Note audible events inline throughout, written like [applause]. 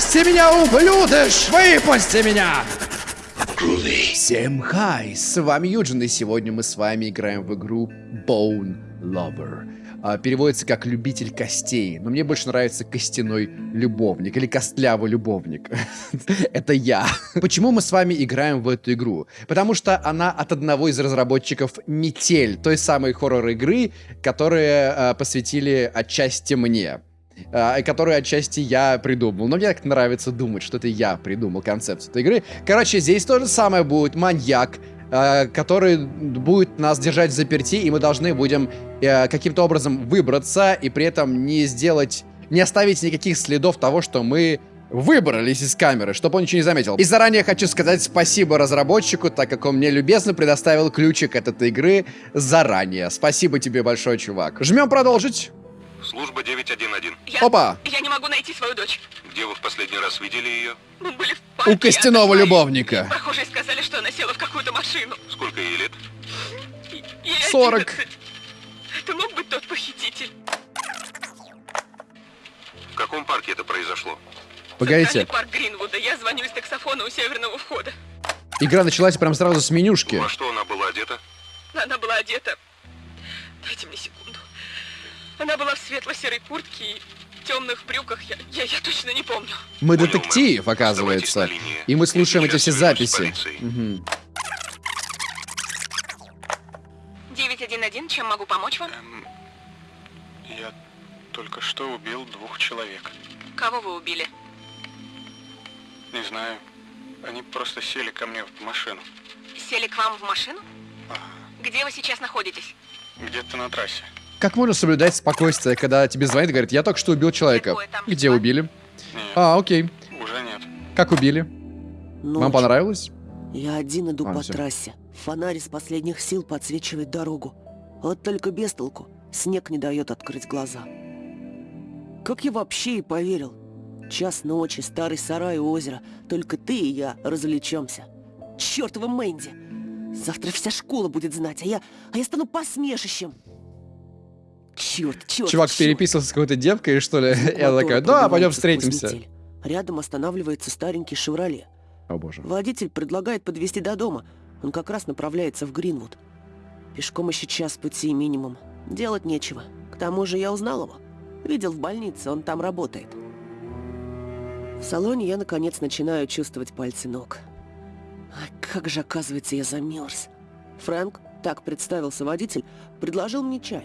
Выпусти меня, ублюдыш! Выпусти меня! Всем хай, с вами Юджин, и сегодня мы с вами играем в игру Bone Lover. А, переводится как «любитель костей», но мне больше нравится «костяной любовник» или «костлявый любовник». [laughs] Это я. Почему мы с вами играем в эту игру? Потому что она от одного из разработчиков «Метель», той самой хоррор-игры, которые а, посвятили отчасти мне э, которую отчасти я придумал. Но мне так нравится думать, что это я придумал концепцию этой игры. Короче, здесь то же самое будет маньяк, э, который будет нас держать в заперти, и мы должны будем э, каким-то образом выбраться, и при этом не сделать, не оставить никаких следов того, что мы выбрались из камеры, чтобы он ничего не заметил. И заранее хочу сказать спасибо разработчику, так как он мне любезно предоставил ключик от этой игры заранее. Спасибо тебе большое, чувак. Жмем продолжить. Служба 911. Я, Опа! Я не могу найти свою дочь. Где вы в последний раз видели ее? Мы были в парке. У костяного любовника. Прохожие сказали, что она села в какую-то машину. Сколько ей лет? Ей 40. 11. Это мог быть тот похититель. В каком парке это произошло? Погодите, парк Гринвуда. Я звоню из таксофона у северного входа. игра началась прям сразу с менюшки. Во что она была одета? Она была одета... Дайте мне секунду. Она была в светло-серой куртке и темных брюках. Я, я, я точно не помню. Мы Понял, детектив, мэм. оказывается. И мы слушаем эти все записи. Мгм. 911, чем могу помочь вам? Эм, я только что убил двух человек. Кого вы убили? Не знаю. Они просто сели ко мне в машину. Сели к вам в машину? Ага. Где вы сейчас находитесь? Где-то на трассе. Как можно соблюдать спокойствие, когда тебе звонит и говорит, я только что убил человека? Где убили? Нет, А, окей. уже нет. Как убили? Ночь. Вам понравилось? Я один иду А, по всё. трассе. Фонарь из последних сил подсвечивает дорогу. Вот только без толку. Снег не дает открыть глаза. Как я вообще и поверил? Час ночи, старый сарай у озера. Только ты и я развлечемся. Чёртова Мэнди! Завтра вся школа будет знать, а я, а я стану посмешищем. Черт, черт, Чувак переписывался с какой-то девкой, что ли? [laughs] Я такая, да, пойдем встретимся. Рядом останавливается старенький «Шевроле». О боже. Водитель предлагает подвезти до дома. Он как раз направляется в Гринвуд. Пешком еще час пути минимум. Делать нечего. К тому же я узнал его. Видел в больнице, он там работает. В салоне я, наконец, начинаю чувствовать пальцы ног. А как же, оказывается, я замерз. Фрэнк, так представился водитель, предложил мне чай.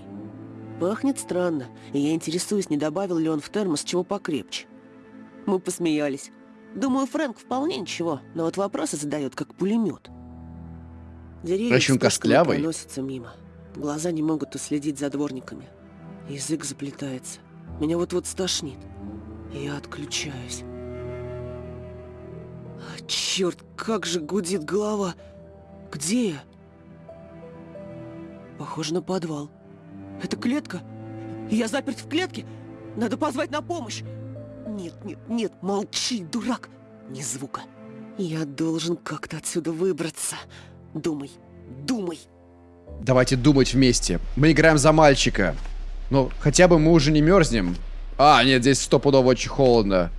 Пахнет странно, и я интересуюсь, не добавил ли он в термос чего покрепче. Мы посмеялись. Думаю, Фрэнк вполне ничего, но вот вопросы задает, как пулемет. Деревья костлявый. проносятся мимо. Глаза не могут уследить за дворниками. Язык заплетается. Меня вот-вот стошнит. Я отключаюсь. А, черт, как же гудит голова. Где я? Похоже на подвал. Это клетка? Я заперт в клетке? Надо позвать на помощь. Нет, нет, нет, молчи, дурак. Ни звука. Я должен как-то отсюда выбраться. Думай, думай. Давайте думать вместе. Мы играем за мальчика. Ну, хотя бы мы уже не мерзнем. А, нет, здесь стопудово очень холодно.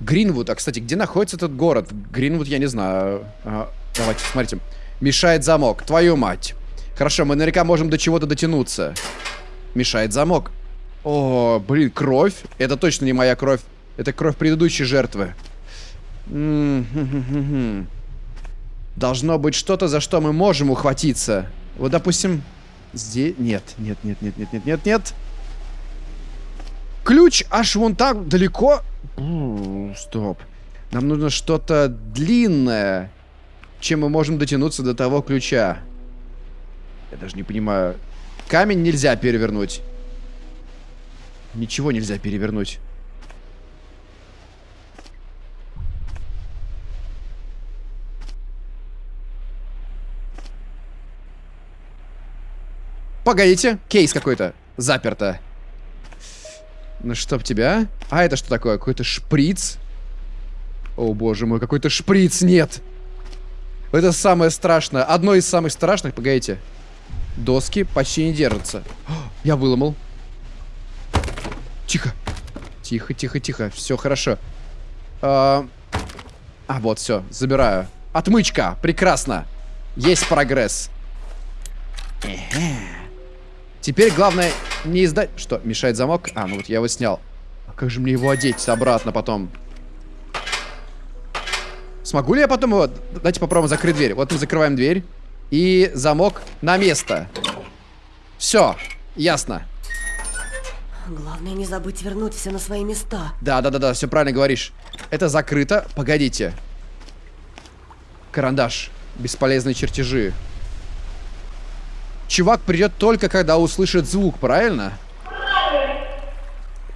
Гринвуд. А, кстати, где находится этот город? Гринвуд, я не знаю. А, давайте, смотрите. Мешает замок. Твою мать. Хорошо, мы наверняка можем до чего-то дотянуться. Мешает замок. О, блин, кровь. Это точно не моя кровь. Это кровь предыдущей жертвы. Должно быть что-то, за что мы можем ухватиться. Вот, допустим, здесь... Нет, нет, нет, нет, нет, нет, нет, нет. Ключ аж вон так далеко. Стоп. Нам нужно что-то длинное, чем мы можем дотянуться до того ключа. Я даже не понимаю. Камень нельзя перевернуть. Ничего нельзя перевернуть. Погодите, кейс какой-то. Заперто. Ну чтоб тебя. А это что такое? Какой-то шприц? О боже мой, какой-то шприц, нет. Это самое страшное. Одно из самых страшных, погодите. Доски почти не держатся. О, Я выломал. Тихо. Тихо, тихо, тихо. Все хорошо. А, а, вот, все, забираю. Отмычка, прекрасно. Есть прогресс. Теперь главное не издать... Что, мешает замок? А, ну вот я его снял. А как же мне его одеть обратно потом? Смогу ли я потом его... Давайте попробуем закрыть дверь. Вот мы закрываем дверь. И замок на место. Все, ясно. Главное не забыть вернуть все на свои места. Да, да, да, да, все правильно говоришь. Это закрыто. Погодите. Карандаш. Бесполезные чертежи. Чувак придет только когда услышит звук, правильно?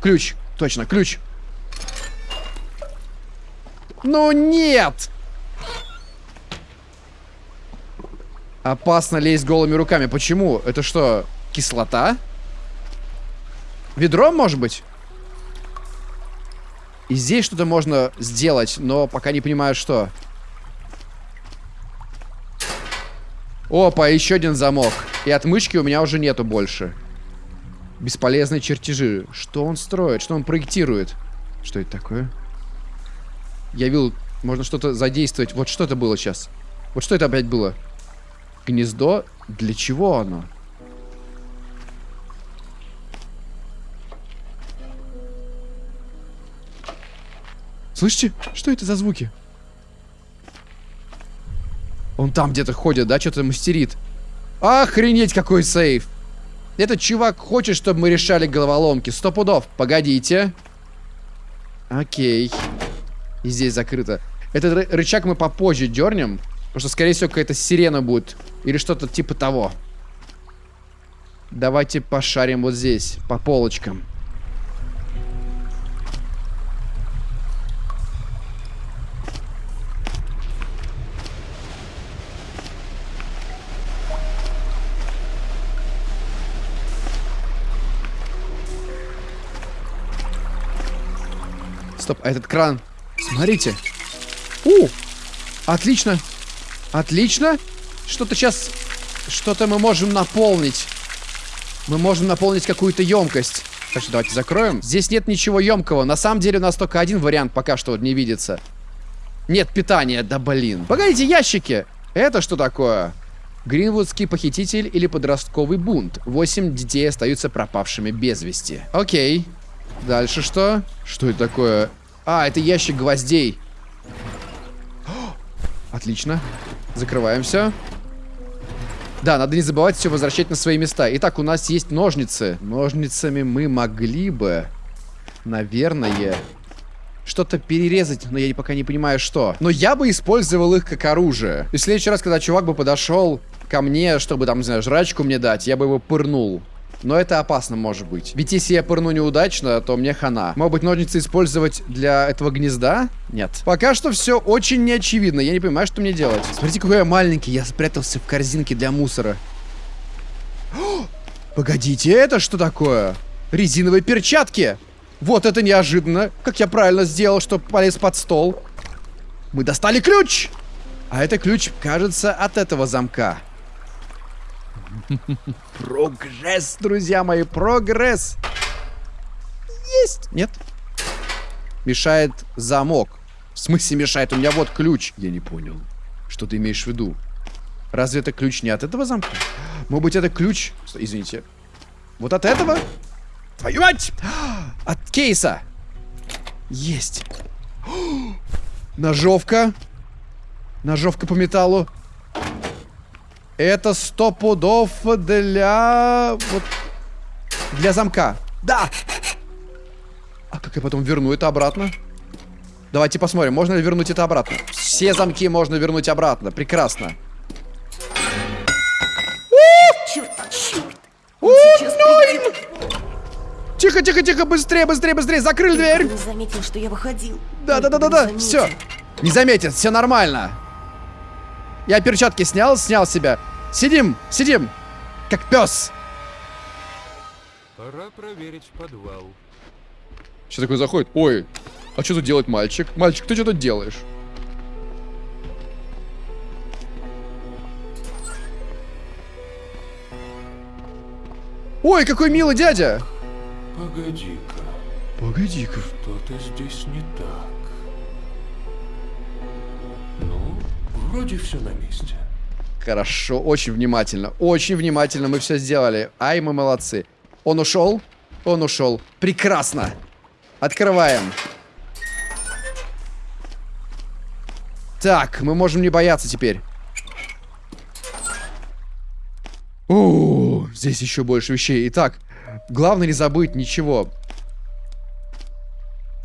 Ключ. Точно, ключ. Ну нет! Опасно лезть голыми руками. Почему? Это что, кислота? Ведро, может быть? И здесь что-то можно сделать, но пока не понимаю, что. Опа, еще один замок. И отмычки у меня уже нету больше. Бесполезные чертежи. Что он строит? Что он проектирует? Что это такое? Я видел, можно что-то задействовать. Вот что это было сейчас? Вот что это опять было? Гнездо? Для чего оно? Слышите? Что это за звуки? Он там где-то ходит, да? Что-то мастерит. Охренеть, какой сейф! Этот чувак хочет, чтобы мы решали головоломки. Сто пудов. Погодите. Окей. И здесь закрыто. Этот рычаг мы попозже дернем. Потому что, скорее всего, какая-то сирена будет. Или что-то типа того. Давайте пошарим вот здесь, по полочкам. Стоп, а этот кран... Смотрите. У! Отлично. Отлично. Что-то сейчас... Что-то мы можем наполнить. Мы можем наполнить какую-то емкость. Так что давайте закроем. Здесь нет ничего емкого. На самом деле у нас только один вариант пока что не видится. Нет питания. Да блин. Погодите, ящики. Это что такое? Гринвудский похититель или подростковый бунт. Восемь детей остаются пропавшими без вести. Окей. Дальше что? Что это такое? А, это ящик гвоздей. Отлично. Закрываем все. Да, надо не забывать все возвращать на свои места. Итак, у нас есть ножницы. Ножницами мы могли бы, наверное, что-то перерезать, но я пока не понимаю, что. Но я бы использовал их как оружие. И в следующий раз, когда чувак бы подошел ко мне, чтобы там, не знаю, жрачку мне дать, я бы его пырнул. Но это опасно может быть. Ведь если я пырну неудачно, то мне хана. Может быть, ножницы использовать для этого гнезда? Нет. Пока что все очень неочевидно. Я не понимаю, что мне делать. Смотрите, какой я маленький. Я спрятался в корзинке для мусора. О, [gasps] погодите, это что такое? Резиновые перчатки. Вот это неожиданно. Как я правильно сделал, что полез под стол. Мы достали ключ. А это ключ, кажется, от этого замка. Прогресс, друзья мои, прогресс. Есть. Нет. Мешает замок. В смысле мешает? У меня вот ключ. Я не понял. Что ты имеешь в виду? Разве это ключ не от этого замка? Может быть, это ключ... Извините. Вот от этого? Твою мать! От кейса. Есть. [gasps] Ножовка. Ножовка по металлу. Это сто пудов для... Вот... Для замка. Да! А как я потом верну это обратно? Давайте посмотрим, можно ли вернуть это обратно. Все замки можно вернуть обратно. Прекрасно. Черт, черт. Тихо, тихо, тихо, быстрее, быстрее, быстрее. Закрыли дверь. Не заметил, что я выходил. Да, да, да, да, да. Все. Не заметит, все нормально. Я перчатки снял, снял себя. Сидим, сидим, как пес. Пора проверить подвал. Что такое заходит? Ой, а что тут делает мальчик? Мальчик, ты что тут делаешь? Ой, какой милый дядя! Погоди-ка, Погоди-ка. что-то здесь не так. Вроде все на месте. Хорошо, очень внимательно. Очень внимательно мы все сделали. Ай, мы молодцы. Он ушел? Он ушел. Прекрасно. Открываем. Так, мы можем не бояться теперь. О, здесь еще больше вещей. Итак, главное не забыть ничего.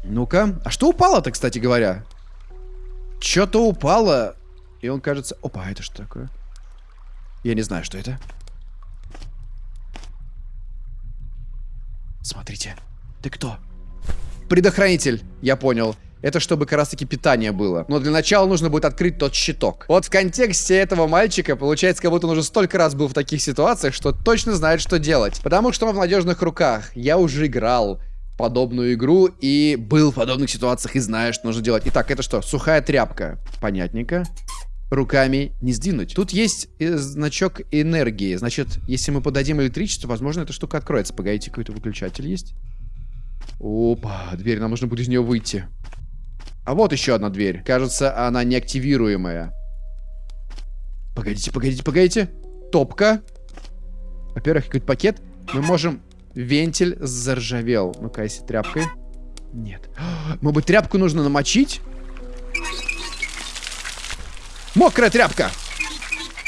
Ну-ка. А что упало-то, кстати говоря? Что-то упало. И он кажется... Опа, это что такое? Я не знаю, что это. Смотрите. Ты кто? Предохранитель. Я понял. Это чтобы как раз таки питание было. Но для начала нужно будет открыть тот щиток. Вот в контексте этого мальчика получается, как будто он уже столько раз был в таких ситуациях, что точно знает, что делать. Потому что он в надежных руках. Я уже играл подобную игру и был в подобных ситуациях и знаю, что нужно делать. Итак, это что? Сухая тряпка. Понятненько. Руками не сдвинуть. Тут есть э, значок энергии. Значит, если мы подадим электричество, возможно, эта штука откроется. Погодите, какой-то выключатель есть. Опа, дверь, нам нужно будет из нее выйти. А вот еще одна дверь. Кажется, она неактивируемая. Погодите, погодите, погодите. Топка. Во-первых, какой-то пакет. Мы можем... Вентиль заржавел. Ну-ка, если тряпкой. Нет. [gasps] Может быть, тряпку нужно намочить? Мокрая тряпка!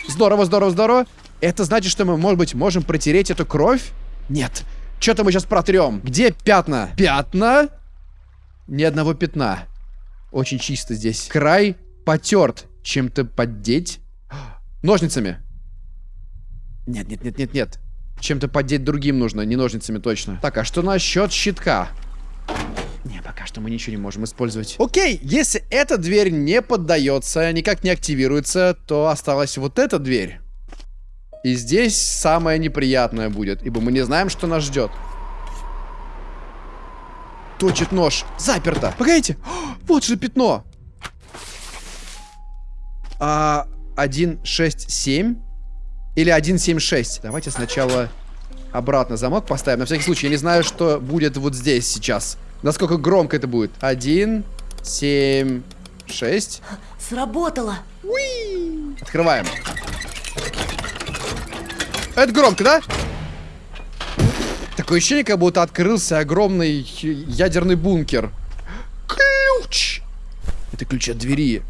Здорово, здорово, здорово. Это значит, что мы, может быть, можем протереть эту кровь? Нет. Что-то мы сейчас протрем. Где пятна? Пятна? Ни одного пятна. Очень чисто здесь. Край потерт. Чем-то поддеть? Ножницами. Нет, нет, нет, нет, нет. Чем-то поддеть другим нужно, не ножницами точно. Так, а что насчет щитка? Не, пока что мы ничего не можем использовать. Окей, если эта дверь не поддается, никак не активируется, то осталась вот эта дверь. И здесь самое неприятное будет, ибо мы не знаем, что нас ждет. Точит нож. Заперто. Погодите. О, [gasps] вот же пятно. А, 167 или 176. Давайте сначала обратно замок поставим. На всякий случай, я не знаю, что будет вот здесь сейчас. Насколько громко это будет. 1, 7, 6. Сработало. Уи! Открываем. Это громко, да? Такое ощущение, как будто открылся огромный ядерный бункер. Ключ! Это ключ от двери.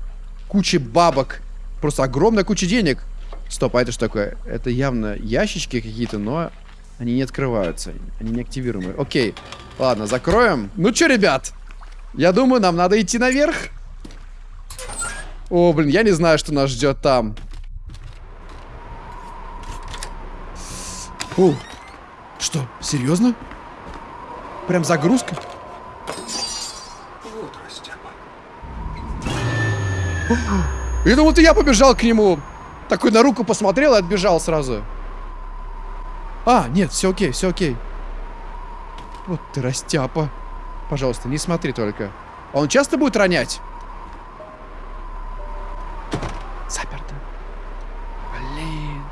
Куча бабок. Просто огромная куча денег. Стоп, а это что такое? Это явно ящички какие-то, но они не открываются. Они не активируемые. Окей. Ладно, закроем. Ну что, ребят? Я думаю, нам надо идти наверх. О, блин, я не знаю, что нас ждет там. О, что, серьезно? Прям загрузка? Я думал, ты я побежал к нему. Такой на руку посмотрел и отбежал сразу. А, нет, все окей, все окей. Вот ты растяпа. Пожалуйста, не смотри только. А он часто будет ронять? Заперто. Блин.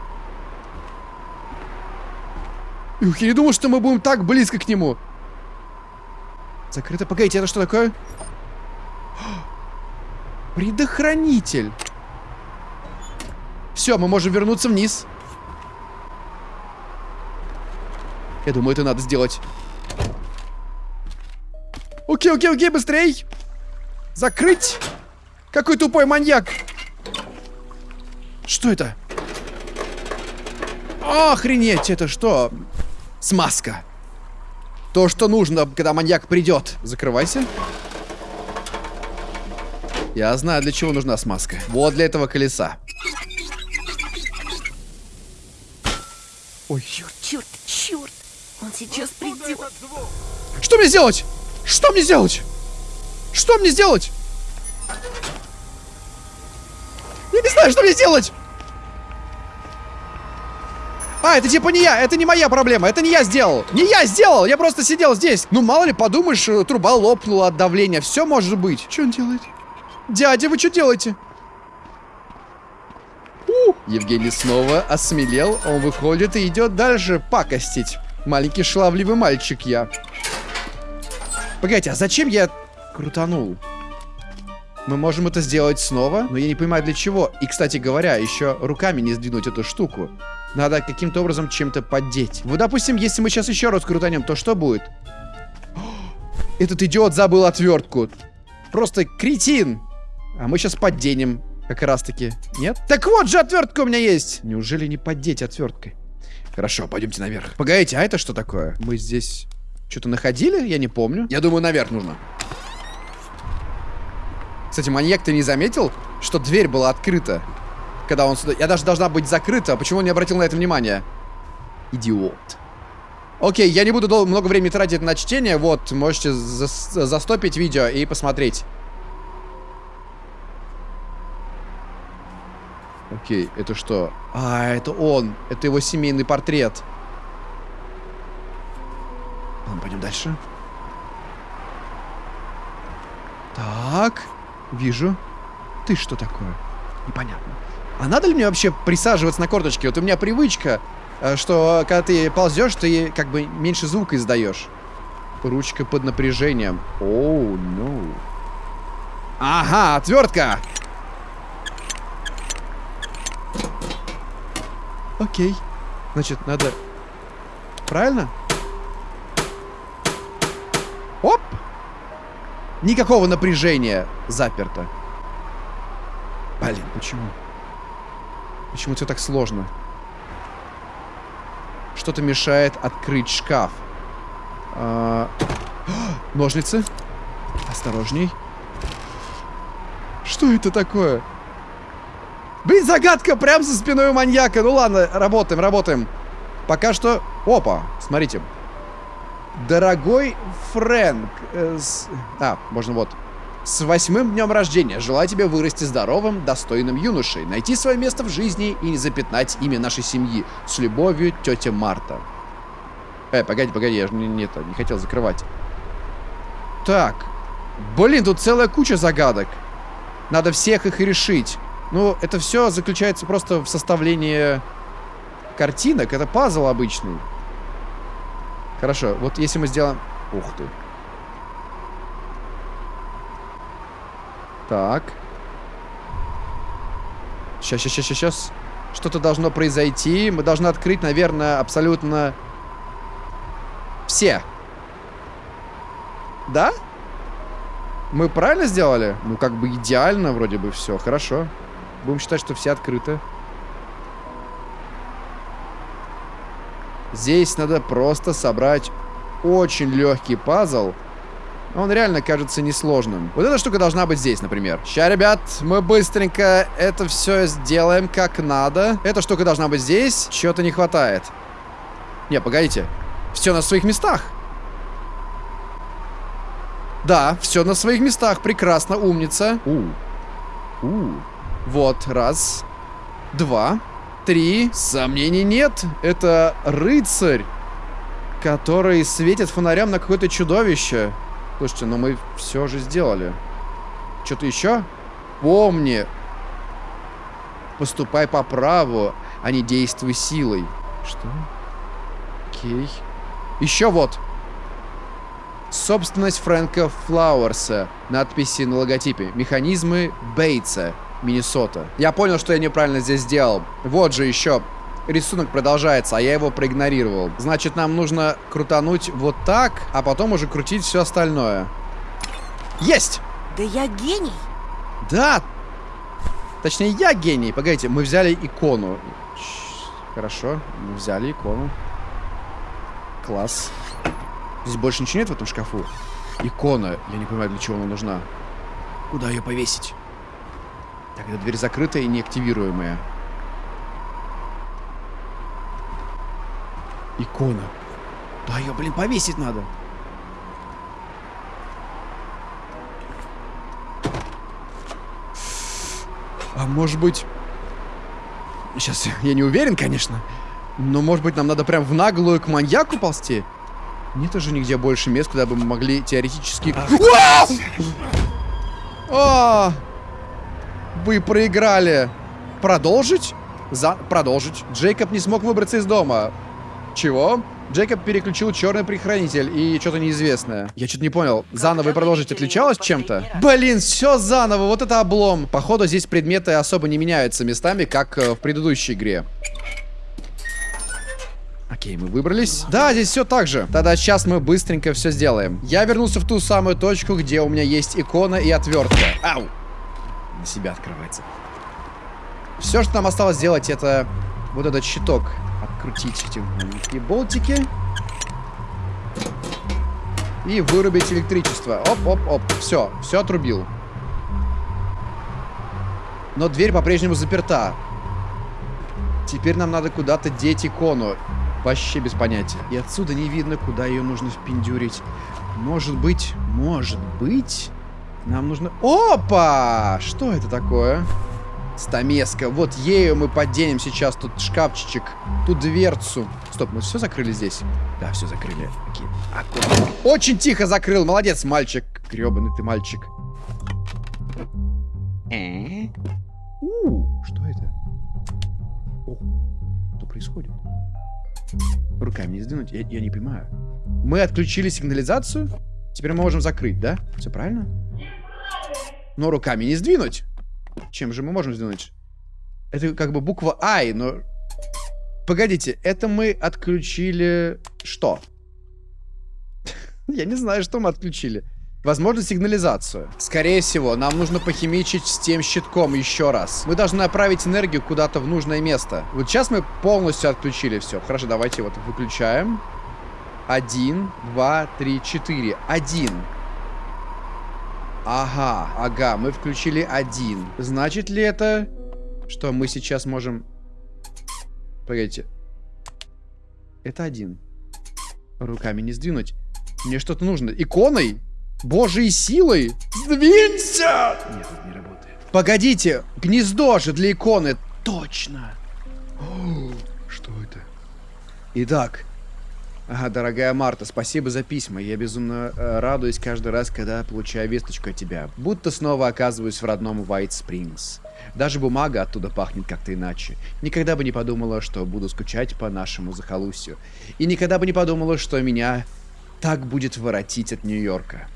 Ух, я не думал, что мы будем так близко к нему. Закрыто. Погодите, это что такое? Предохранитель. Все, мы можем вернуться вниз. Я думаю, это надо сделать. Окей, окей, окей, быстрей. Закрыть. Какой тупой маньяк. Что это? Охренеть, это что? Смазка. То, что нужно, когда маньяк придет. Закрывайся. Я знаю, для чего нужна смазка. Вот для этого колеса. Ой. Черт. Сейчас придет. Что мне сделать? Что мне сделать? Что мне сделать? Я не знаю, что мне сделать. А, это типа не я, это не моя проблема, это не я сделал. Не я сделал, я просто сидел здесь. Ну, мало ли, подумаешь, э, труба лопнула от давления, все может быть. Что он делает? Дядя, вы что делаете? У, Евгений снова осмелел, он выходит и идет дальше пакостить. Маленький шаловливый мальчик я. Погодите, а зачем я крутанул? Мы можем это сделать снова, но я не понимаю для чего. И, кстати говоря, еще руками не сдвинуть эту штуку. Надо каким-то образом чем-то поддеть. Вот, допустим, если мы сейчас еще раз крутанем, то что будет? [gasps] Этот идиот забыл отвертку. Просто кретин. А мы сейчас подденем. Как раз таки. Нет? Так вот же отвертка у меня есть. Неужели не поддеть отверткой? Хорошо, пойдемте наверх. Погодите, а это что такое? Мы здесь что-то находили? Я не помню. Я думаю, наверх нужно. Кстати, маньяк, ты не заметил, что дверь была открыта? Когда он сюда... Я даже должна быть закрыта. Почему он не обратил на это внимание? Идиот. Окей, я не буду дол- много времени тратить на чтение. Вот, можете зас- застопить видео и посмотреть. Окей, это что? А, это он. Это его семейный портрет. Ладно, пойдем дальше. Так, вижу. Ты что такое? Непонятно. А надо ли мне вообще присаживаться на корточке? Вот у меня привычка, э, что когда ты ползешь, ты как бы меньше звука издаешь. Ручка под напряжением. Оу, ну. Ага, отвертка! Окей. Значит, надо... Правильно? Оп! Никакого напряжения заперто. Блин, почему? Почему все так сложно? Что-то мешает открыть шкаф. А, [gasps] Ножницы. Осторожней. Что это такое? Блин, загадка прям за спиной у маньяка. Ну ладно, работаем, работаем. Пока что... Опа, смотрите. Дорогой Фрэнк. э, с- А, можно вот. С восьмым днем рождения. Желаю тебе вырасти здоровым, достойным юношей, найти свое место в жизни и не запятнать имя нашей семьи. С любовью, тетя Марта. Э, погоди, погоди, я же не, не, это, не хотел закрывать. Так. Блин, тут целая куча загадок. Надо всех их решить. Ну, это все заключается просто в составлении картинок. Это пазл обычный. Хорошо, вот если мы сделаем... Ух ты. Так. Сейчас, сейчас, сейчас, сейчас. Что-то должно произойти. Мы должны открыть, наверное, абсолютно все. Да? Мы правильно сделали? Ну, как бы идеально вроде бы все. Хорошо. Будем считать, что все открыты. Здесь надо просто собрать очень легкий пазл. Он реально кажется несложным. Вот эта штука должна быть здесь, например. Ща, ребят, мы быстренько это все сделаем как надо. Эта штука должна быть здесь. Чего-то не хватает. Не, погодите. Все на своих местах. Да, все на своих местах. Прекрасно, умница. У. У. Вот, раз. Два. Три. Сомнений нет. Это рыцарь, который светит фонарем на какое-то чудовище. Слушайте, но мы все же сделали. Что-то еще? Помни. Поступай по праву, а не действуй силой. Что? Окей. Еще вот. Собственность Фрэнка Флауэрса. Надписи на логотипе. Механизмы Бейтса. Миннесота. Я понял, что я неправильно здесь сделал. Вот же еще. Рисунок продолжается, а я его проигнорировал. Значит, нам нужно крутануть вот так, а потом уже крутить все остальное. Есть! Да я гений. Да! Точнее, я гений. Погодите, мы взяли икону. Хорошо, мы взяли икону. Класс. Здесь больше ничего нет в этом шкафу? Икона. Я не понимаю, для чего она нужна. Куда ее повесить? Так, эта дверь закрытая и неактивируемая. Икона. Да ее, блин, повесить надо. А может быть... Сейчас, я не уверен, конечно. Но может быть нам надо прям в наглую к маньяку ползти? Нет уже нигде больше мест, куда бы мы могли теоретически... Вау! Вы проиграли. Продолжить? За... Продолжить. Джейкоб не смог выбраться из дома. Чего? Джейкоб переключил черный предохранитель и что-то неизвестное. Я что-то не понял. Заново и продолжить отличалось чем-то? Блин, все заново, вот это облом. Походу здесь предметы особо не меняются местами, как э, в предыдущей игре. Окей, мы выбрались. Да, здесь все так же. Тогда сейчас мы быстренько все сделаем. Я вернулся в ту самую точку, где у меня есть икона и отвертка. Ау! На себя открывается. Все, что нам осталось сделать, это вот этот щиток. Открутить эти маленькие болтики. И вырубить электричество. Оп-оп-оп. Все, все отрубил. Но дверь по-прежнему заперта. Теперь нам надо куда-то деть икону. Вообще без понятия. И отсюда не видно, куда ее нужно впендюрить. Может быть, может быть, нам нужно... Опа! Что это такое? Стамеска. Вот ею мы поденем сейчас тут шкафчик, тут дверцу. Стоп, мы все закрыли здесь? Да, все закрыли. Окей. Аккуратно. Очень тихо закрыл. Молодец, мальчик. Гребаный ты мальчик. Э? У, что это? О, что происходит? Руками не сдвинуть? Я, я не понимаю. Мы отключили сигнализацию? Теперь мы можем закрыть, да? Все правильно? Но руками не сдвинуть. Чем же мы можем сдвинуть? Это как бы буква I, но... Погодите, это мы отключили... Что? [laughs] Я не знаю, что мы отключили. Возможно, сигнализацию. Скорее всего, нам нужно похимичить с тем щитком еще раз. Мы должны направить энергию куда-то в нужное место. Вот сейчас мы полностью отключили все. Хорошо, давайте вот выключаем. Один, два, три, четыре. Один. Ага, ага, мы включили один. Значит ли это, что мы сейчас можем... Погодите. Это один. Руками не сдвинуть. Мне что-то нужно. Иконой? Божьей силой? Сдвинься! Нет, это не работает. Погодите, гнездо же для иконы. Точно. О, что это? Итак, Ага, дорогая Марта, спасибо за письма. Я безумно э, радуюсь каждый раз, когда получаю весточку от тебя. Будто снова оказываюсь в родном White Springs. Даже бумага оттуда пахнет как-то иначе. Никогда бы не подумала, что буду скучать по нашему захолустью. И никогда бы не подумала, что меня так будет воротить от Нью-Йорка.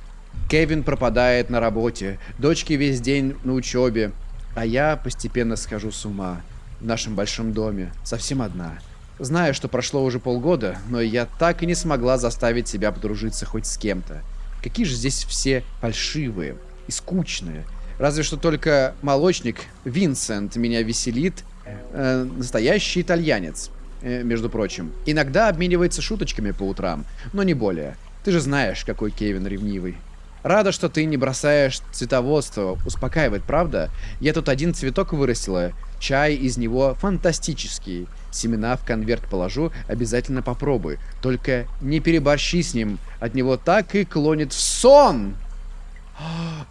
Кевин пропадает на работе, дочки весь день на учебе, а я постепенно схожу с ума в нашем большом доме, совсем одна. Знаю, что прошло уже полгода, но я так и не смогла заставить себя подружиться хоть с кем-то. Какие же здесь все фальшивые и скучные. Разве что только молочник Винсент меня веселит. Э, настоящий итальянец, э, между прочим. Иногда обменивается шуточками по утрам, но не более. Ты же знаешь, какой Кевин ревнивый. Рада, что ты не бросаешь цветоводство. Успокаивает, правда? Я тут один цветок вырастила. Чай из него фантастический. Семена в конверт положу, обязательно попробуй. Только не переборщи с ним. От него так и клонит в сон.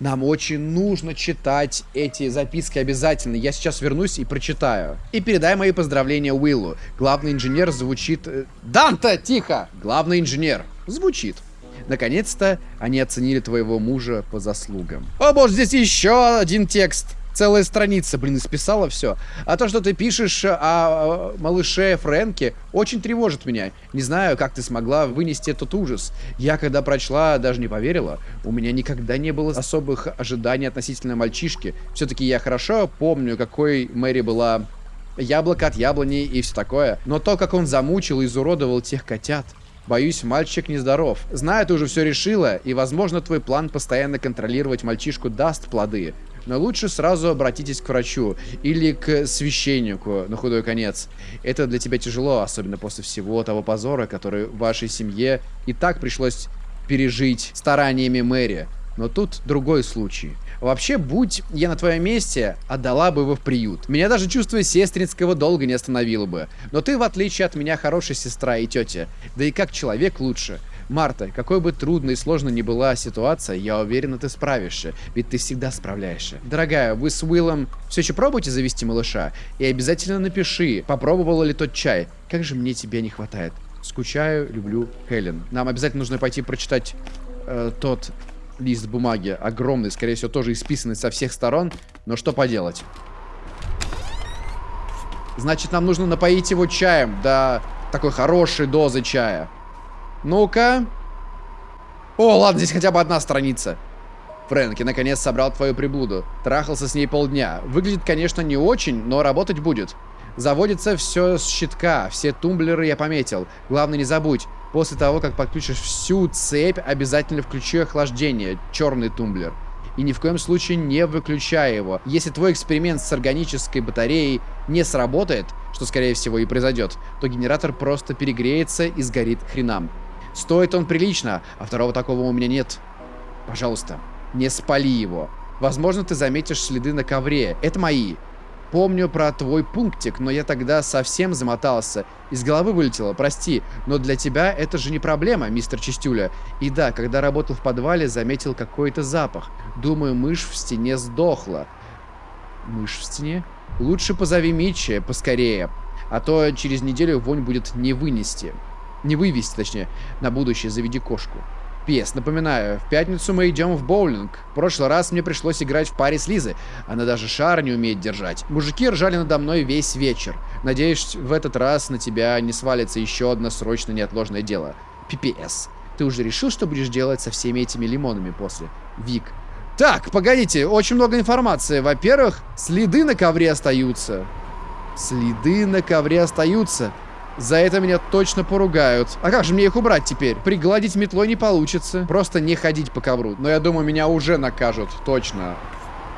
Нам очень нужно читать эти записки обязательно. Я сейчас вернусь и прочитаю. И передай мои поздравления Уиллу. Главный инженер звучит... э, Данта, тихо! Главный инженер звучит. Наконец-то они оценили твоего мужа по заслугам. О боже, здесь еще один текст. Целая страница, блин, исписала все. А то, что ты пишешь о малыше Фрэнке, очень тревожит меня. Не знаю, как ты смогла вынести этот ужас. Я, когда прочла, даже не поверила. У меня никогда не было особых ожиданий относительно мальчишки. Все-таки я хорошо помню, какой Мэри была яблоко от яблони и все такое. Но то, как он замучил и изуродовал тех котят... Боюсь, мальчик нездоров. Знаю, ты уже все решила, и, возможно, твой план постоянно контролировать мальчишку даст плоды. Но лучше сразу обратитесь к врачу или к священнику на худой конец. Это для тебя тяжело, особенно после всего того позора, который вашей семье и так пришлось пережить стараниями Мэри. Но тут другой случай. Вообще, будь я на твоем месте, отдала бы его в приют. Меня даже чувство сестринского долга не остановило бы. Но ты, в отличие от меня, хорошая сестра и тетя. Да и как человек лучше. Марта, какой бы трудной и сложной ни была ситуация, я уверена, ты справишься, ведь ты всегда справляешься. Дорогая, вы с Уиллом все еще пробуете завести малыша? И обязательно напиши, попробовала ли тот чай. Как же мне тебя не хватает. Скучаю, люблю, Хелен. Нам обязательно нужно пойти прочитать э, тот лист бумаги. Огромный, скорее всего, тоже исписанный со всех сторон. Но что поделать? Значит, нам нужно напоить его чаем до такой хорошей дозы чая. Ну-ка. О, ладно, здесь хотя бы одна страница. Фрэнки наконец собрал твою приблуду. Трахался с ней полдня. Выглядит, конечно, не очень, но работать будет. Заводится все с щитка, все тумблеры я пометил. Главное, не забудь, после того, как подключишь всю цепь, обязательно включи охлаждение, черный тумблер. И ни в коем случае не выключай его. Если твой эксперимент с органической батареей не сработает, что скорее всего и произойдет, то генератор просто перегреется и сгорит хренам. Стоит он прилично, а второго такого у меня нет. Пожалуйста, не спали его. Возможно, ты заметишь следы на ковре. Это мои. Помню про твой пунктик, но я тогда совсем замотался. Из головы вылетело, прости. Но для тебя это же не проблема, мистер Чистюля. И да, когда работал в подвале, заметил какой-то запах. Думаю, мышь в стене сдохла. Мышь в стене? Лучше позови Митча поскорее. А то через неделю вонь будет не вынести. Не вывести, точнее. На будущее заведи кошку. Пес, напоминаю, в пятницу мы идем в боулинг. В прошлый раз мне пришлось играть в паре с Лизой. Она даже шар не умеет держать. Мужики ржали надо мной весь вечер. Надеюсь, в этот раз на тебя не свалится еще одно срочно неотложное дело. Пипес. Ты уже решил, что будешь делать со всеми этими лимонами после? Вик. Так, погодите, очень много информации. Во-первых, следы на ковре остаются. Следы на ковре остаются. За это меня точно поругают. А как же мне их убрать теперь? Пригладить метлой не получится. Просто не ходить по ковру. Но я думаю, меня уже накажут. Точно.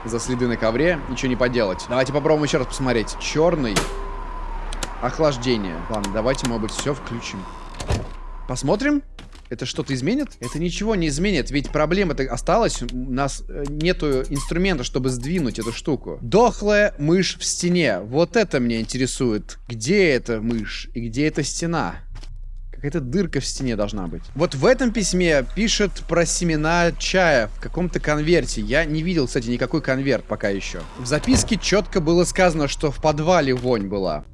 За следы на ковре. Ничего не поделать. Давайте попробуем еще раз посмотреть. Черный. Охлаждение. Ладно, давайте, может быть, все включим. Посмотрим. Это что-то изменит? Это ничего не изменит, ведь проблема-то осталась. У нас э, нету инструмента, чтобы сдвинуть эту штуку. Дохлая мышь в стене. Вот это меня интересует. Где эта мышь и где эта стена? Какая-то дырка в стене должна быть. Вот в этом письме пишет про семена чая в каком-то конверте. Я не видел, кстати, никакой конверт пока еще. В записке четко было сказано, что в подвале вонь была.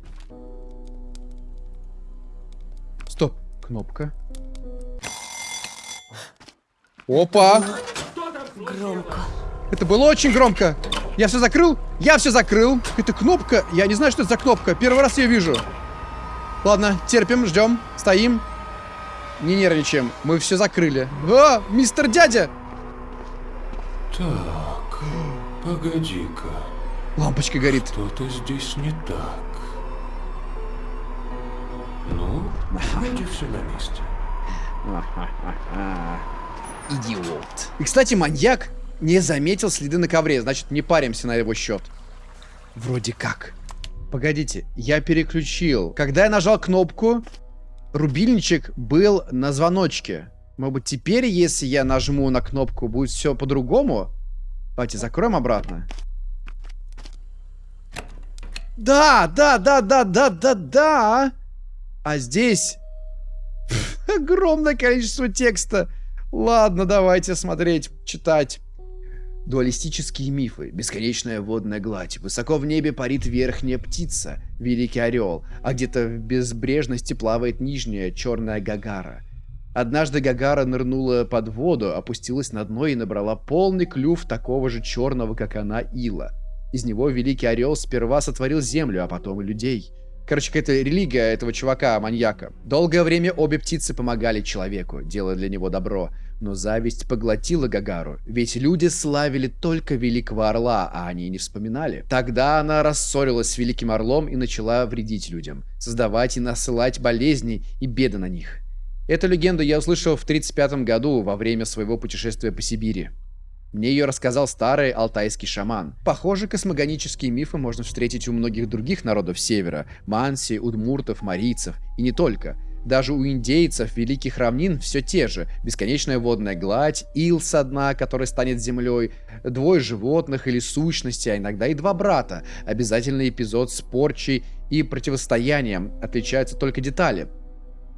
Стоп. Кнопка. Опа! Громко. Это было очень громко. Я все закрыл? Я все закрыл. Это кнопка. Я не знаю, что это за кнопка. Первый раз ее вижу. Ладно, терпим, ждем, стоим. Не нервничаем. Мы все закрыли. О, мистер дядя! Так, погоди-ка. Лампочка горит. Что-то здесь не так. Ну, вроде все на месте. [laughs] Идиот. И, кстати, маньяк не заметил следы на ковре. Значит, не паримся на его счет. Вроде как. Погодите, я переключил. Когда я нажал кнопку, рубильничек был на звоночке. Может быть, теперь, если я нажму на кнопку, будет все по-другому? Давайте закроем обратно. Да, да, да, да, да, да, да. А здесь [laughs] огромное количество текста. Ладно, давайте смотреть, читать. Дуалистические мифы, бесконечная водная гладь, высоко в небе парит верхняя птица, великий орел, а где-то в безбрежности плавает нижняя черная гагара. Однажды гагара нырнула под воду, опустилась на дно и набрала полный клюв такого же черного, как она, ила. Из него великий орел сперва сотворил землю, а потом и людей. Короче, какая-то религия этого чувака-маньяка. Долгое время обе птицы помогали человеку, делая для него добро. Но зависть поглотила Гагару, ведь люди славили только Великого Орла, а они не вспоминали. Тогда она рассорилась с Великим Орлом и начала вредить людям, создавать и насылать болезни и беды на них. Эту легенду я услышал в 1935 году во время своего путешествия по Сибири. Мне ее рассказал старый алтайский шаман. Похоже, космогонические мифы можно встретить у многих других народов севера. Манси, удмуртов, марийцев. И не только. Даже у индейцев великих равнин все те же. Бесконечная водная гладь, ил со дна, который станет землей, двое животных или сущности, а иногда и два брата. Обязательный эпизод с порчей и противостоянием. Отличаются только детали.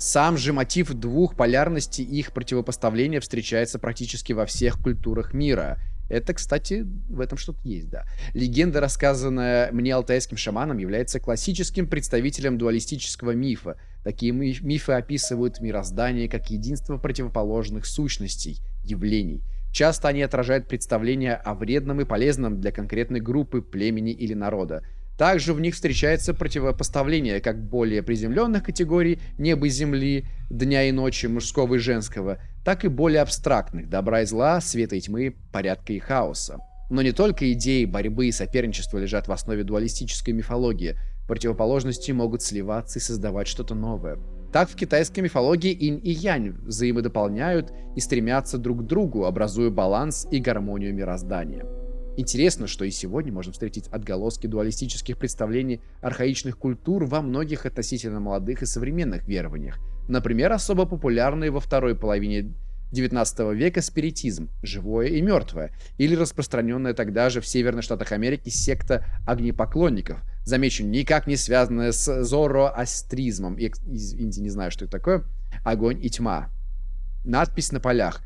Сам же мотив двух полярностей и их противопоставления встречается практически во всех культурах мира. Это, кстати, в этом что-то есть, да. Легенда, рассказанная мне алтайским шаманом, является классическим представителем дуалистического мифа. Такие мифы описывают мироздание как единство противоположных сущностей, явлений. Часто они отражают представления о вредном и полезном для конкретной группы, племени или народа. Также в них встречается противопоставление как более приземленных категорий неба и земли, дня и ночи, мужского и женского, так и более абстрактных добра и зла, света и тьмы, порядка и хаоса. Но не только идеи борьбы и соперничества лежат в основе дуалистической мифологии. Противоположности могут сливаться и создавать что-то новое. Так в китайской мифологии инь и янь взаимодополняют и стремятся друг к другу, образуя баланс и гармонию мироздания. Интересно, что и сегодня можно встретить отголоски дуалистических представлений архаичных культур во многих относительно молодых и современных верованиях. Например, особо популярный во второй половине 19 века спиритизм, живое и мертвое, или распространенная тогда же в северных штатах Америки секта огнепоклонников, замечу, никак не связанная с зороастризмом, извините, не знаю, что это такое, огонь и тьма. Надпись на полях.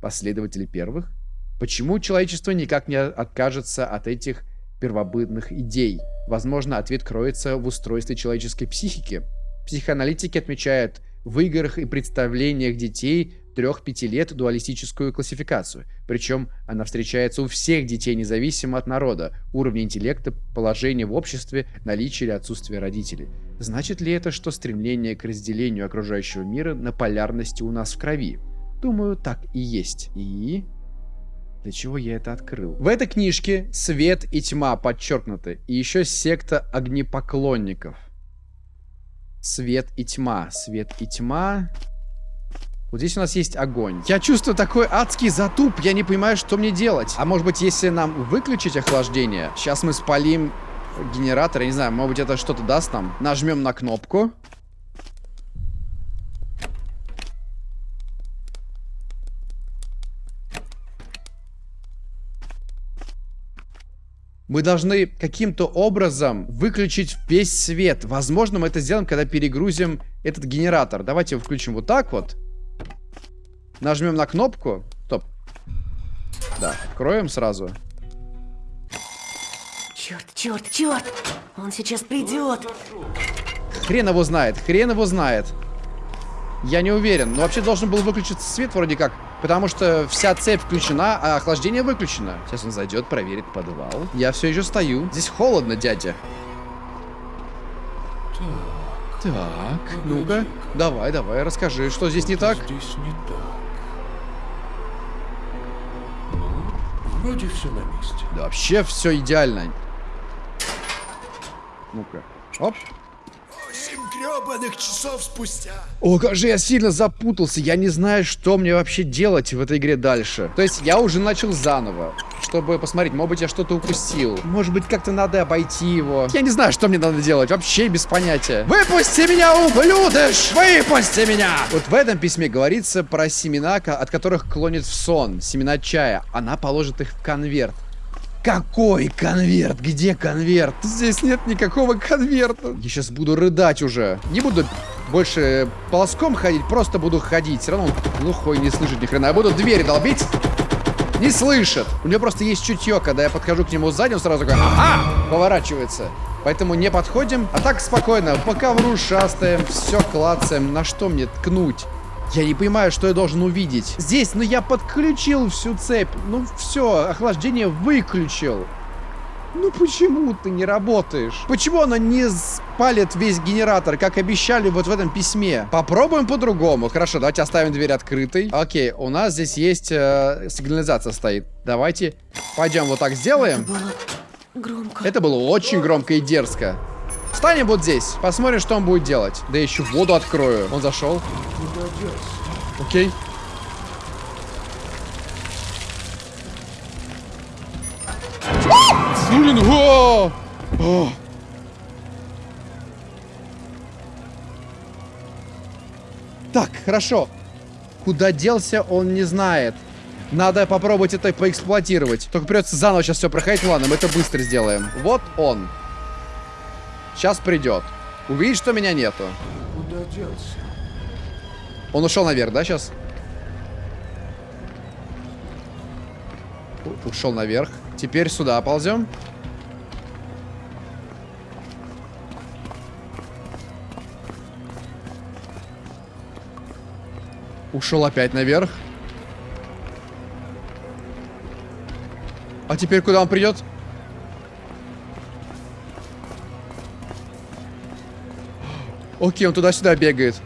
Последователи первых? Почему человечество никак не откажется от этих первобытных идей? Возможно, ответ кроется в устройстве человеческой психики. Психоаналитики отмечают в играх и представлениях детей 3-5 лет дуалистическую классификацию. Причем она встречается у всех детей, независимо от народа, уровня интеллекта, положения в обществе, наличия или отсутствия родителей. Значит ли это, что стремление к разделению окружающего мира на полярности у нас в крови? Думаю, так и есть. И... Для чего я это открыл? В этой книжке свет и тьма подчеркнуты. И еще секта огнепоклонников. Свет и тьма. Свет и тьма. Вот здесь у нас есть огонь. Я чувствую такой адский затуп. Я не понимаю, что мне делать. А может быть, если нам выключить охлаждение, сейчас мы спалим генератор. Я не знаю, может быть, это что-то даст нам. Нажмем на кнопку. Мы должны каким-то образом выключить весь свет. Возможно, мы это сделаем, когда перегрузим этот генератор. Давайте его включим вот так вот. Нажмем на кнопку. Стоп. Да, откроем сразу. Черт, черт, черт! Он сейчас придет. Хрен его знает, хрен его знает. Я не уверен. Но вообще должен был выключиться свет вроде как. Потому что вся цепь включена, а охлаждение выключено. Сейчас он зайдет, проверит подвал. Я все еще стою. Здесь холодно, дядя. Так, Так, ну-ка. Давай, давай, расскажи, что здесь не так? здесь не так. Ну, вроде все на месте. Да вообще все идеально. Ну-ка. Оп. Гребаных часов спустя. О, как же я сильно запутался. Я не знаю, что мне вообще делать в этой игре дальше. То есть я уже начал заново, чтобы посмотреть, может быть, я что-то упустил. Может быть, как-то надо обойти его. Я не знаю, что мне надо делать. Вообще без понятия. Выпусти меня, ублюдыш! Выпусти меня! Вот в этом письме говорится про семена, от которых клонит в сон. Семена чая. Она положит их в конверт. Какой конверт? Где конверт? Здесь нет никакого конверта. Я сейчас буду рыдать уже. Не буду больше полоском ходить, просто буду ходить. Все равно глухой, не слышит ни хрена. Я буду дверь долбить. Не слышит. У него просто есть чутье, когда я подхожу к нему сзади, он сразу такой, ага, поворачивается. Поэтому не подходим, а так спокойно, по ковру шастаем, все клацаем. На что мне ткнуть? Я не понимаю, что я должен увидеть. Здесь, ну я подключил всю цепь. Ну все, охлаждение выключил. Ну почему ты не работаешь? Почему она не спалит весь генератор, как обещали вот в этом письме? Попробуем по-другому. Хорошо, давайте оставим дверь открытой. Окей, у нас здесь есть э, сигнализация стоит. Давайте пойдем вот так сделаем. Было громко. Это было очень громко и дерзко. Встанем вот здесь, посмотрим, что он будет делать. Да еще воду открою. Он зашел. Окей. Блин! О! Так, хорошо. Куда делся, он не знает. Надо попробовать это поэксплуатировать. Только придется заново сейчас все проходить. Ладно, мы это быстро сделаем. Вот он. Сейчас придет. Увидит, что меня нету. Куда делся? Он ушел наверх, да, сейчас? Ушел наверх. Теперь сюда ползем. Ушел опять наверх. А теперь куда он придет? Окей, он туда-сюда бегает.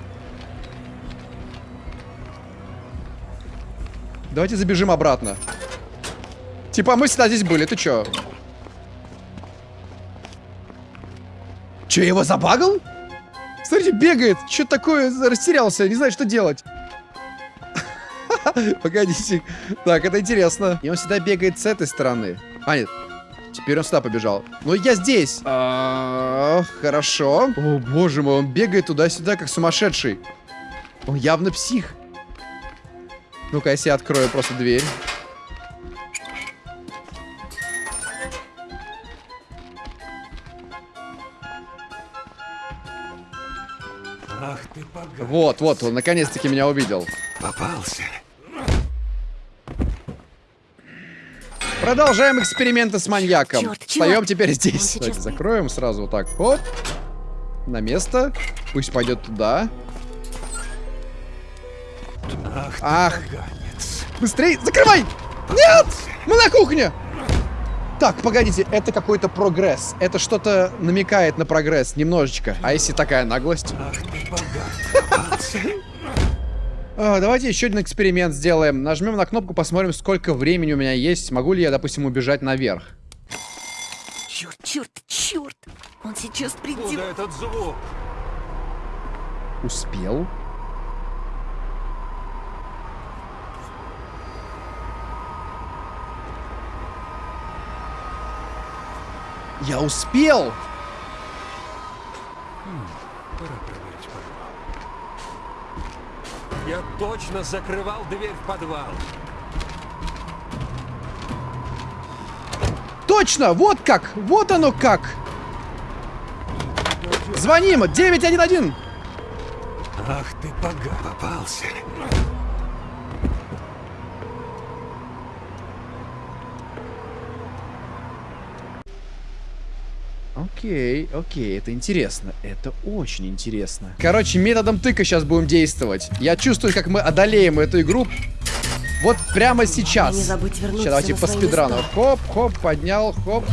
Давайте забежим обратно. Типа, мы всегда здесь были, ты чё? Я его забагал? Смотрите, бегает. Что такое? Растерялся, не знаю, что делать. [laughs] Погодите. Так, это интересно. И он всегда бегает с этой стороны. А, нет. Теперь он сюда побежал. Но я здесь. А, хорошо. О, боже мой, он бегает туда-сюда, как сумасшедший. Он явно псих. Ну-ка, если я открою просто дверь. Ах ты. Вот, вот, он наконец-таки меня увидел. Попался. Продолжаем эксперименты с маньяком. Чёрт, Встаем теперь здесь. Давайте закроем сразу вот так. Оп. На место. Пусть пойдет туда. Ах Ах. Быстрей, закрывай! Нет! Мы на кухне! Так, погодите, это какой-то прогресс. Это что-то намекает на прогресс, немножечко. А если такая наглость? Ах ты [laughs] давайте еще один эксперимент сделаем. Нажмем на кнопку, посмотрим, сколько времени у меня есть. Могу ли я, допустим, убежать наверх? Черт, черт, черт! Он сейчас Куда придет. этот звук? Успел? Я успел! Пора проверить подвал. Я точно закрывал дверь в подвал. Точно! Вот как! Вот оно как! Звоним! 911! Ах ты поганый. Попался. Окей, окей, это интересно. Это очень интересно. Короче, методом тыка сейчас будем действовать. Я чувствую, как мы одолеем эту игру. Вот прямо сейчас. Не забудь вернуться Сейчас давайте на по спидрану. места. Хоп, хоп, поднял, хоп.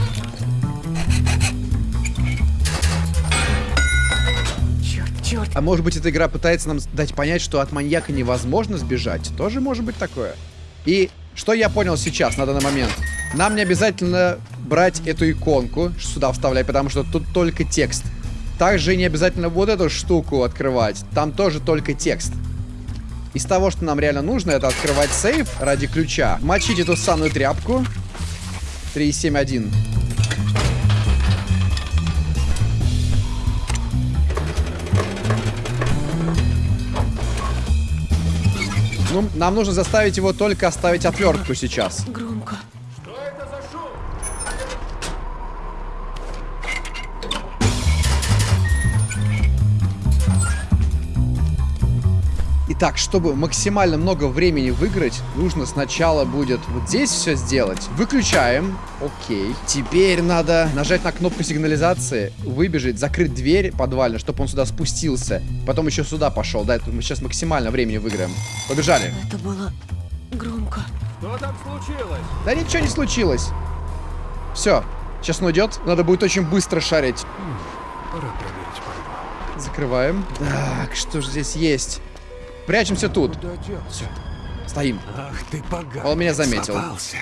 Черт, черт. А может быть, эта игра пытается нам дать понять, что от маньяка невозможно сбежать? Тоже может быть такое. И что я понял сейчас, на данный момент? Нам не обязательно брать эту иконку, сюда вставлять, потому что тут только текст. Также не обязательно вот эту штуку открывать. Там тоже только текст. Из того, что нам реально нужно, это открывать сейф ради ключа. Мочить эту санную тряпку. 371. Ну, нам нужно заставить его только оставить отвертку сейчас. Громко. Итак, чтобы максимально много времени выиграть, нужно сначала будет вот здесь все сделать. Выключаем. Окей. Теперь надо нажать на кнопку сигнализации, выбежать, закрыть дверь подвальную, чтобы он сюда спустился. Потом еще сюда пошел. Да, это мы сейчас максимально времени выиграем. Побежали. Это было громко. Что там случилось? Да ничего не случилось. Все. Сейчас он уйдет. Надо будет очень быстро шарить. Пора проверить. Закрываем. Так, что же здесь есть? Прячемся тут. Делся? Стоим. Ах ты поганый. Он меня заметил. Попался.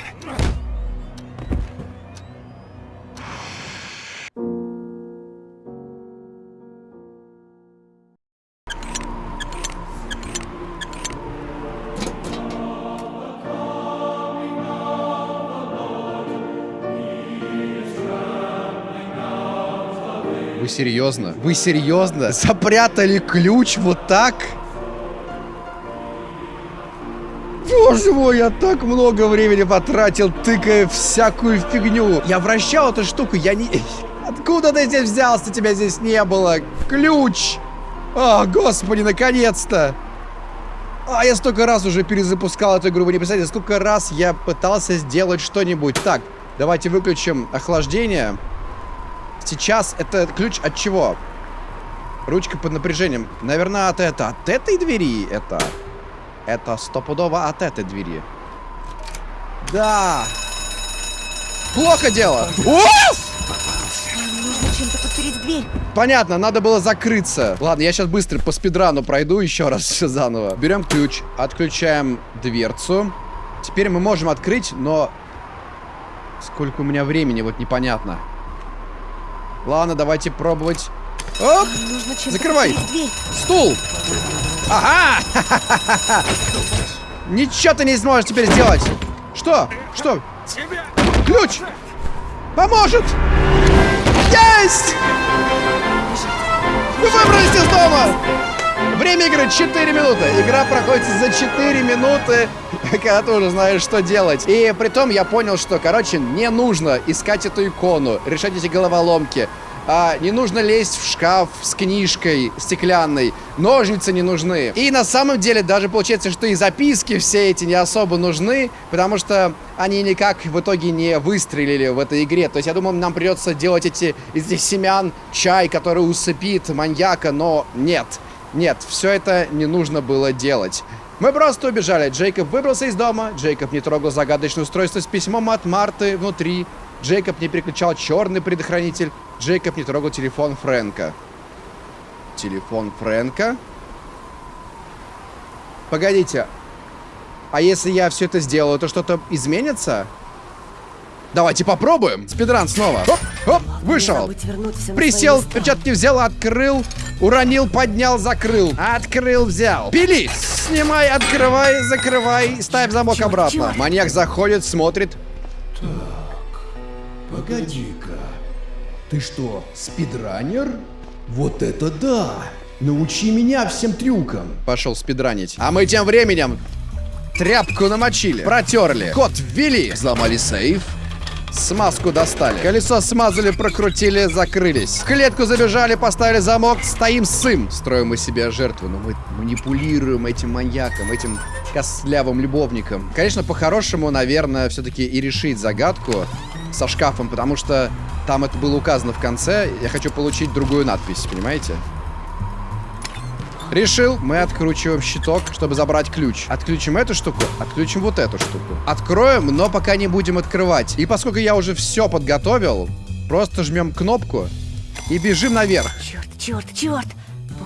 Вы серьезно? Вы серьезно? Запрятали ключ вот так? Мой, я так много времени потратил, тыкая всякую фигню. Я вращал эту штуку, я не... [laughs] Откуда ты здесь взялся? Тебя здесь не было. Ключ! О, господи, наконец-то! А, я столько раз уже перезапускал эту игру, вы не представляете, сколько раз я пытался сделать что-нибудь. Так, давайте выключим охлаждение. Сейчас это ключ от чего? Ручка под напряжением. Наверное, от это. От этой двери это. Это стопудово от этой двери. Да. Плохо дело. Нам нужно чем-то подпереть дверь. понятно, надо было закрыться. Ладно, я сейчас быстро по спидрану пройду еще раз все заново. Берем ключ, отключаем дверцу. Теперь мы можем открыть, но... Сколько у меня времени, вот непонятно. Ладно, давайте пробовать. Оп! Нужно чем-то Закрывай. Стул! Ага! Ничего ты не сможешь теперь сделать! Что? Что? Ключ! Поможет! Есть! Вы выбрались из дома! Время игры 4 минуты. Игра проходит за 4 минуты, [laughs] когда ты уже знаешь, что делать. И при том я понял, что, короче, не нужно искать эту икону, решать эти головоломки. А, не нужно лезть в шкаф с книжкой стеклянной. Ножницы не нужны. И на самом деле даже получается, что и записки все эти не особо нужны, потому что они никак в итоге не выстрелили в этой игре. То есть я думал, нам придется делать эти из этих семян чай, который усыпит маньяка, но нет. Нет, все это не нужно было делать. Мы просто убежали. Джейкоб выбрался из дома. Джейкоб не трогал загадочное устройство с письмом от Марты внутри. Джейкоб не переключал черный предохранитель. Джейкоб не трогал телефон Фрэнка. Телефон Фрэнка? Погодите. А если я все это сделаю, то что-то изменится? Давайте попробуем. Спидран снова. Оп, оп, вышел. Присел, перчатки взял, открыл, уронил, поднял, закрыл. Открыл, взял. Пили! Снимай, открывай, закрывай, ставь замок обратно. Маньяк заходит, смотрит. Погоди-ка. Ты что, спидранер? Вот это да! Научи меня всем трюкам. Пошел спидранить. А мы тем временем тряпку намочили, протерли, код ввели, взломали сейф, смазку достали, колесо смазали, прокрутили, закрылись. В клетку забежали, поставили замок, стоим сым. Строим мы себе жертву, но мы манипулируем этим маньяком, этим костлявым любовником. Конечно, по-хорошему, наверное, все-таки и решить загадку со шкафом, потому что там это было указано в конце. Я хочу получить другую надпись, понимаете? Решил, мы откручиваем щиток, чтобы забрать ключ. Отключим эту штуку, отключим вот эту штуку. Откроем, но пока не будем открывать. И поскольку я уже все подготовил, просто жмем кнопку и бежим наверх. Черт, черт, черт!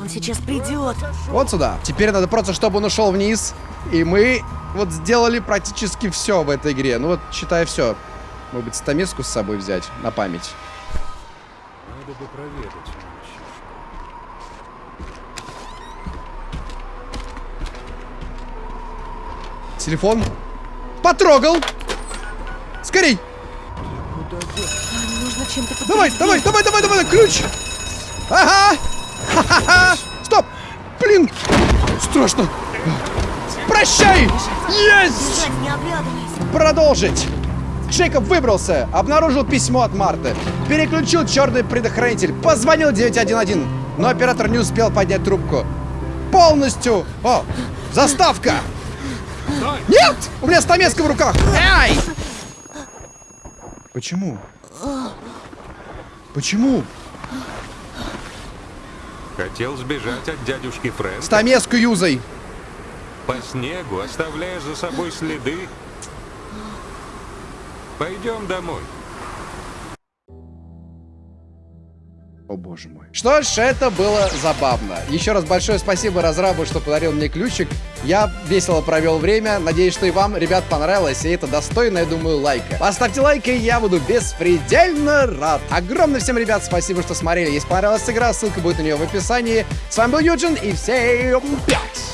Он сейчас придет. Вот сюда. Теперь надо просто, чтобы он ушел вниз. И мы вот сделали практически все в этой игре. Ну вот, считай все. Может быть, стамеску с собой взять на память. Надо бы проведать Телефон. Потрогал. Скорей. Давай, давай, давай, давай, давай, ключ! Ага! Ха-ха-ха! Стоп! Блин! Страшно! Прощай! Есть! Продолжить! Джейкоб выбрался, обнаружил письмо от Марты, переключил черный предохранитель, позвонил 911, но оператор не успел поднять трубку. Полностью! О, заставка! Нет! У меня стамеска в руках! Ай! Почему? Почему? Хотел сбежать от дядюшки Фрэнка Стамеску юзай! по снегу, оставляя за собой следы. Пойдем домой. О боже мой. Что ж, это было забавно. Еще раз большое спасибо разрабу, что подарил мне ключик. Я весело провел время. Надеюсь, что и вам, ребят, понравилось. И это достойно, я думаю, лайка. Поставьте лайк, и я буду беспредельно рад. Огромное всем, ребят, спасибо, что смотрели. Если понравилась игра, ссылка будет на нее в описании. С вами был Юджин, и всем пять!